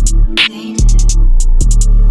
David.